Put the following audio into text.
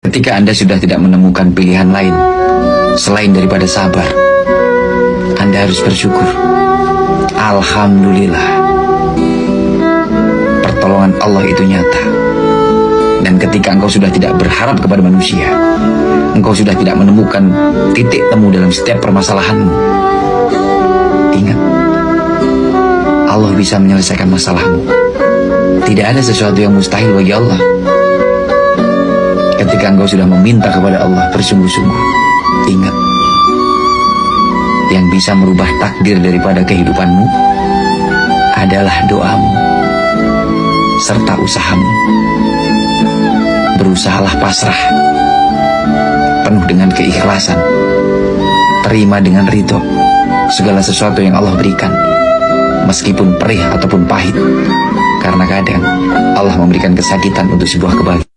Ketika Anda sudah tidak menemukan pilihan lain selain daripada sabar, Anda harus bersyukur. Alhamdulillah, pertolongan Allah itu nyata. Dan ketika engkau sudah tidak berharap kepada manusia, engkau sudah tidak menemukan titik temu dalam setiap permasalahanmu. Ingat, Allah bisa menyelesaikan masalahmu. Tidak ada sesuatu yang mustahil bagi Allah. Ketika engkau sudah meminta kepada Allah bersungguh-sungguh, ingat, yang bisa merubah takdir daripada kehidupanmu adalah doamu serta usahamu. Berusahalah pasrah, penuh dengan keikhlasan, terima dengan ridho segala sesuatu yang Allah berikan, meskipun perih ataupun pahit, karena kadang Allah memberikan kesakitan untuk sebuah kebahagiaan.